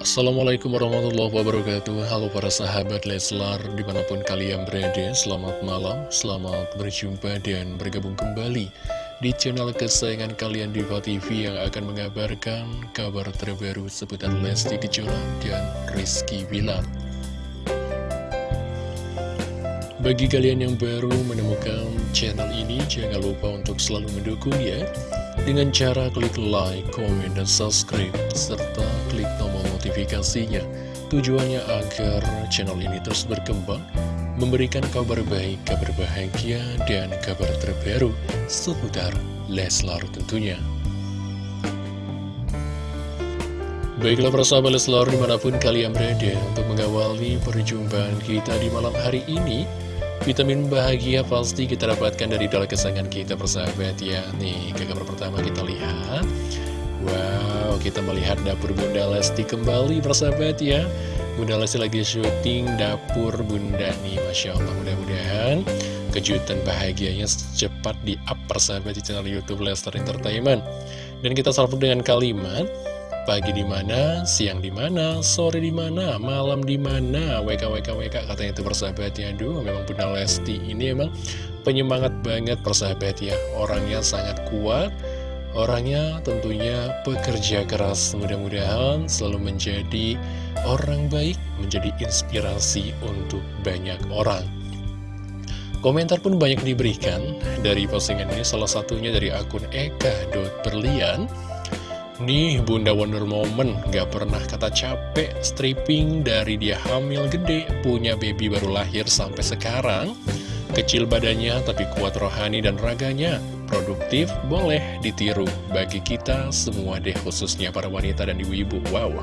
Assalamualaikum warahmatullahi wabarakatuh. Halo para sahabat Leslar Di mana pun kalian berada Selamat malam, selamat berjumpa dan bergabung kembali Di channel kesayangan kalian Diva TV Yang akan mengabarkan kabar terbaru Seputar Lesti Kejora dan Rizky Bilar. Bagi kalian yang baru menemukan channel ini Jangan lupa untuk selalu mendukung ya dengan cara klik like, comment, dan subscribe, serta klik tombol notifikasinya. Tujuannya agar channel ini terus berkembang, memberikan kabar baik, kabar bahagia, dan kabar terbaru seputar Leslar tentunya. Baiklah para sahabat Leslar di mana pun kalian berada untuk mengawali perjumpaan kita di malam hari ini Vitamin bahagia pasti kita dapatkan dari dalam kesayangan kita persahabat ya Nih kita melihat dapur Bunda Lesti kembali persahabat ya Bunda Lesti lagi syuting dapur Bunda nih Masya Allah mudah-mudahan kejutan bahagianya cepat di up persahabat di channel Youtube Lester Entertainment Dan kita sambut dengan kalimat Pagi di mana, siang di mana, sore di mana, malam di mana, WK WK WK katanya itu persahabat ya. Aduh, memang Bunda Lesti ini emang penyemangat banget persahabat ya. Orangnya sangat kuat, orangnya tentunya pekerja keras. Mudah-mudahan selalu menjadi orang baik, menjadi inspirasi untuk banyak orang. Komentar pun banyak diberikan dari postingan ini, salah satunya dari akun eka.berlian. Nih Bunda Wonder Moment gak pernah kata capek stripping dari dia hamil gede punya baby baru lahir sampai sekarang kecil badannya tapi kuat rohani dan raganya produktif boleh ditiru. Bagi kita semua deh khususnya para wanita dan ibu-ibu. Wow.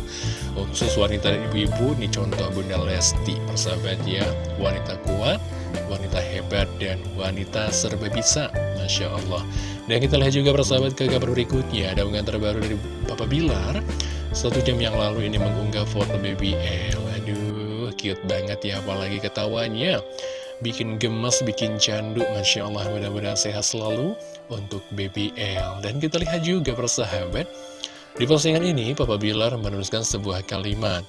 Khusus wanita dan ibu-ibu nih contoh Bunda Lesti persahabat ya. Wanita kuat wanita hebat dan wanita serba bisa. Masya Allah. Dan kita lihat juga persahabat ke kabar berikutnya. Ada unggahan terbaru dari Papa Bilar. Satu jam yang lalu ini mengunggah foto baby L. Aduh, cute banget ya apalagi ketawanya Bikin gemes, bikin candu Masya Allah, mudah-mudahan sehat selalu Untuk baby L Dan kita lihat juga persahabat Di postingan ini Papa Bilar menuliskan sebuah kalimat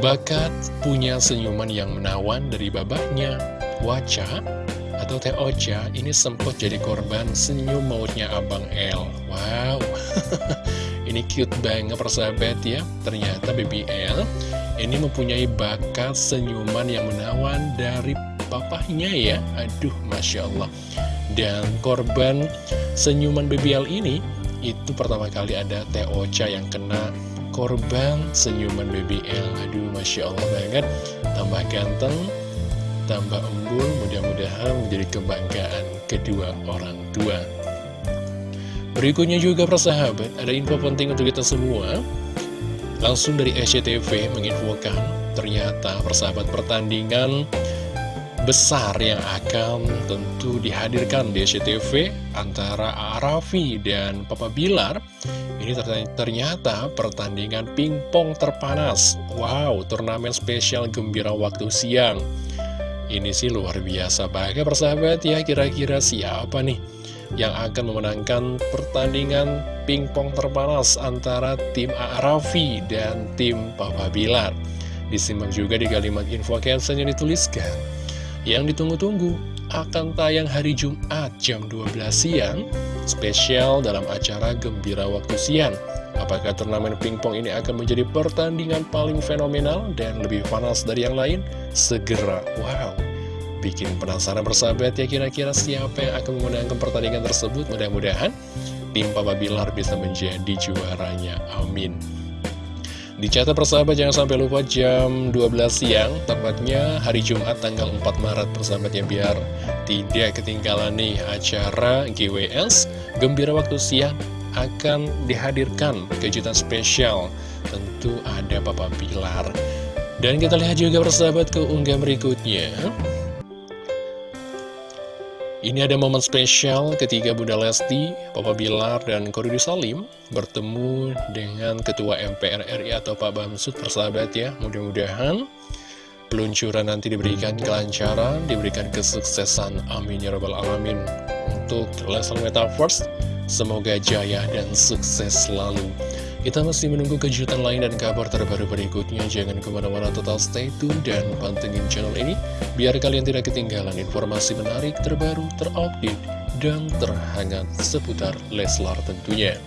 Bakat punya senyuman yang menawan dari babahnya Wajah atau Teh Ocha ini sempat jadi korban senyum mautnya Abang L. Wow, ini cute banget persahabat ya. Ternyata Baby L ini mempunyai bakat senyuman yang menawan dari papahnya ya. Aduh, Masya Allah. Dan korban senyuman Baby L ini, itu pertama kali ada Ocha yang kena korban senyuman Baby L. Aduh, Masya Allah banget. Tambah ganteng, tambah embul, mudah-mudahan menjadi kebanggaan kedua orang tua. Berikutnya juga persahabat, ada info penting untuk kita semua. Langsung dari SCTV menginfokan, ternyata persahabat pertandingan besar yang akan tentu dihadirkan di SCTV antara Arafi dan Papa Bilar. Ini ternyata pertandingan pingpong terpanas. Wow turnamen spesial gembira waktu siang. Ini sih luar biasa banget persahabat ya Kira-kira siapa nih yang akan memenangkan pertandingan pingpong terpanas antara tim Arafi dan tim Papa Bilar? Disimak juga di kalimat info caption yang dituliskan Yang ditunggu-tunggu akan tayang hari Jumat jam 12 siang Spesial dalam acara Gembira Waktu Siang Apakah turnamen pingpong ini akan menjadi pertandingan paling fenomenal dan lebih panas dari yang lain? Segera, wow, bikin penasaran bersahabat ya kira-kira siapa yang akan memenangkan pertandingan tersebut? Mudah-mudahan tim Papa Bilar bisa menjadi juaranya, amin. Dicatat persahabat jangan sampai lupa jam 12 siang Tepatnya hari Jumat tanggal 4 Maret persahabat ya Biar tidak ketinggalan nih acara GWS Gembira Waktu Siang akan dihadirkan kejutan spesial. Tentu ada Papa Pilar. Dan kita lihat juga persahabat keunggah berikutnya ini ada momen spesial ketika Bunda Lesti, Papa Bilar, dan Korudi Salim bertemu dengan Ketua MPR RI atau Pak Bamsud persahabat ya. Mudah-mudahan peluncuran nanti diberikan kelancaran, diberikan kesuksesan. Amin ya Rabbal Alamin. Untuk Leslie Metaverse Semoga jaya dan sukses selalu Kita masih menunggu kejutan lain dan kabar terbaru berikutnya. Jangan ke mana-mana total stay tune dan pantengin channel ini. Biar kalian tidak ketinggalan informasi menarik terbaru, terupdate, dan terhangat seputar Leslar tentunya.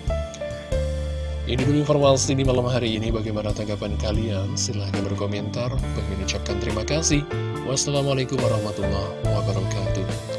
Ini dulu informasi di malam hari ini. Bagaimana tanggapan kalian? Silahkan berkomentar. Bagi ucapkan terima kasih. Wassalamualaikum warahmatullahi wabarakatuh.